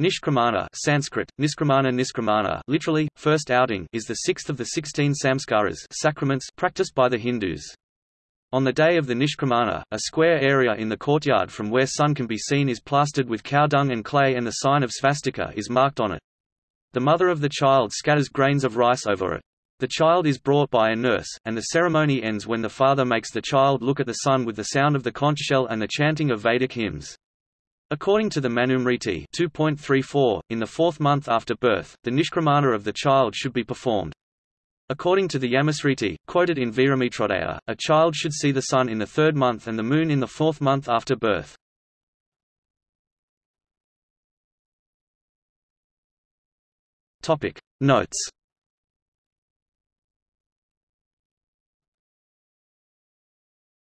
Nishkramana Sanskrit, Niskramana Niskramana literally, first outing is the sixth of the sixteen samskaras sacraments practiced by the Hindus. On the day of the Nishkramana, a square area in the courtyard from where sun can be seen is plastered with cow dung and clay and the sign of svastika is marked on it. The mother of the child scatters grains of rice over it. The child is brought by a nurse, and the ceremony ends when the father makes the child look at the sun with the sound of the conch shell and the chanting of Vedic hymns. According to the Manusmriti 2.34, in the fourth month after birth, the nishkramana of the child should be performed. According to the Yamasmriti, quoted in Viramitrodaya, a child should see the sun in the third month and the moon in the fourth month after birth. Notes